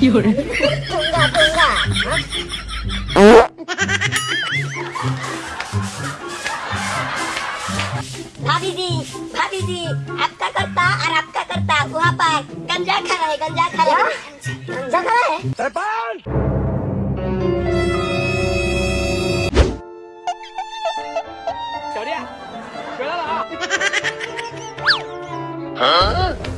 有人。通过通过。भाभी जी भाभी जी आपका करता और आपका करता वहाँ पर गंजा खा रहा है गंजा खा रहा है गंजा खा रहा है सरपंच Huh?